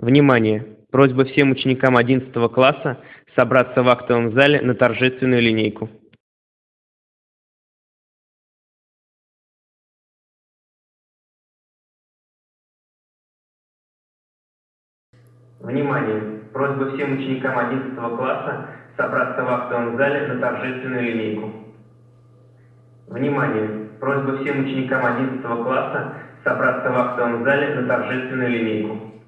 Внимание! Просьба всем ученикам 11 класса собраться в актовом зале на торжественную линейку. Внимание! Просьба всем ученикам 11 класса собраться в актовом зале на торжественную линейку. Внимание! Просьба всем ученикам 11 класса собраться в актовом зале на торжественную линейку.